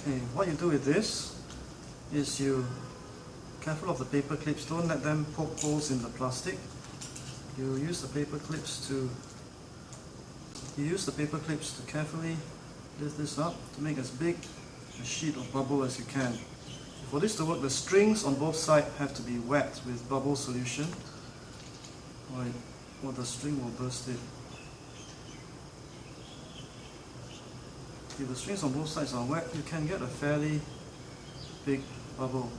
Okay, what you do with this is you careful of the paper clips, don't let them poke holes in the plastic. You use the paper clips to you use the paper clips to carefully lift this up to make as big a sheet of bubble as you can. For this to work, the strings on both sides have to be wet with bubble solution or, or the string will burst it. If the strings on both sides are wet, you can get a fairly big bubble.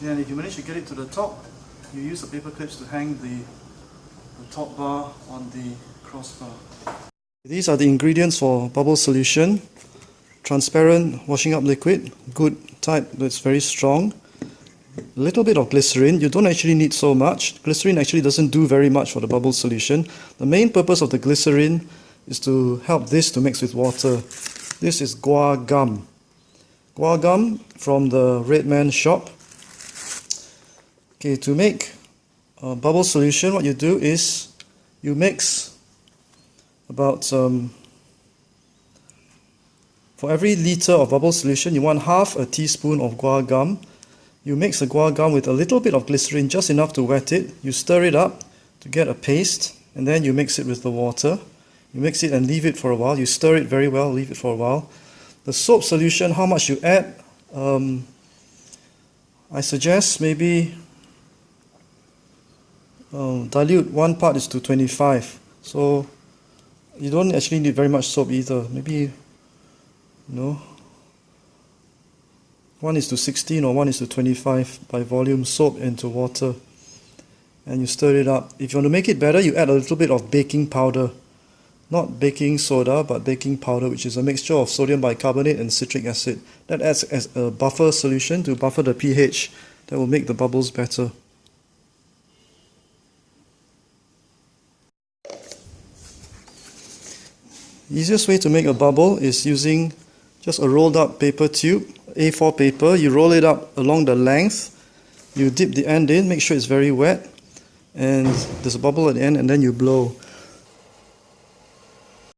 Then if you manage to get it to the top, you use the paper clips to hang the, the top bar on the crossbar. These are the ingredients for bubble solution. Transparent washing up liquid, good type that's very strong. A little bit of glycerin, you don't actually need so much. Glycerin actually doesn't do very much for the bubble solution. The main purpose of the glycerin is to help this to mix with water. This is guar gum. Guar gum from the Red Man shop. Okay, to make a bubble solution, what you do is you mix about um, for every liter of bubble solution, you want half a teaspoon of guar gum. You mix the guar gum with a little bit of glycerin, just enough to wet it. You stir it up to get a paste, and then you mix it with the water. You mix it and leave it for a while. You stir it very well, leave it for a while. The soap solution, how much you add? Um, I suggest maybe um, dilute one part is to 25 so you don't actually need very much soap either maybe you know 1 is to 16 or 1 is to 25 by volume soap into water. And you stir it up. If you want to make it better you add a little bit of baking powder. Not baking soda but baking powder which is a mixture of sodium bicarbonate and citric acid. That adds as a buffer solution to buffer the pH that will make the bubbles better. Easiest way to make a bubble is using just a rolled up paper tube, A4 paper. You roll it up along the length. You dip the end in, make sure it's very wet. And there's a bubble at the end and then you blow.